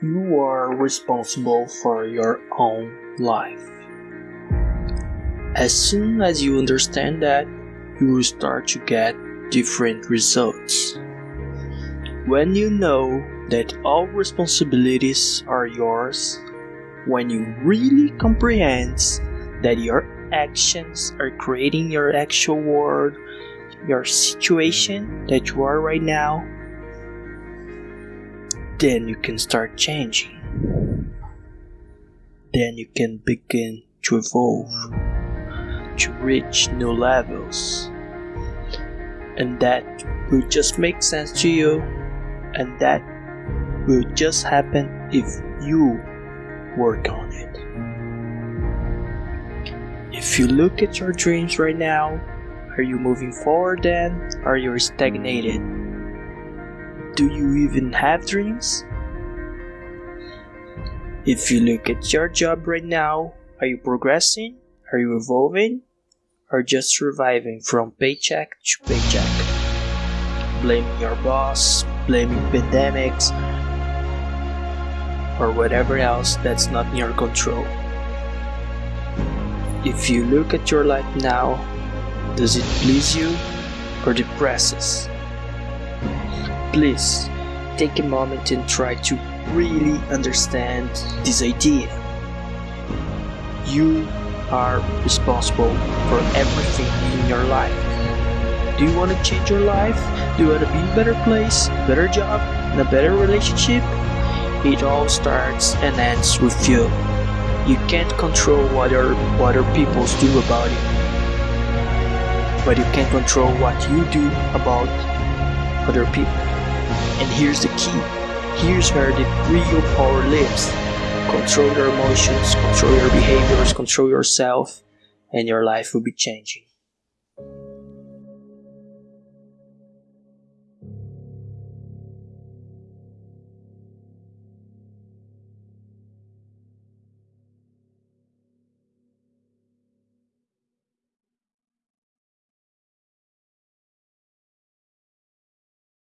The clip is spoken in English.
you are responsible for your own life. As soon as you understand that, you will start to get different results. When you know that all responsibilities are yours, when you really comprehend that your actions are creating your actual world, your situation that you are right now, then you can start changing. Then you can begin to evolve, to reach new levels. And that will just make sense to you, and that will just happen if you work on it. If you look at your dreams right now, are you moving forward then? Are you stagnated? Do you even have dreams? If you look at your job right now, are you progressing? Are you evolving? Or just surviving from paycheck to paycheck? Blaming your boss, blaming pandemics, or whatever else that's not in your control. If you look at your life now, does it please you or depresses? Please take a moment and try to really understand this idea. You are responsible for everything in your life. Do you want to change your life? Do you want to be in a better place, better job, and a better relationship? It all starts and ends with you. You can't control what other, what other people do about it. But you can control what you do about other people. And here's the key. Here's where the real power lives. Control your emotions, control your behaviors, control yourself, and your life will be changing.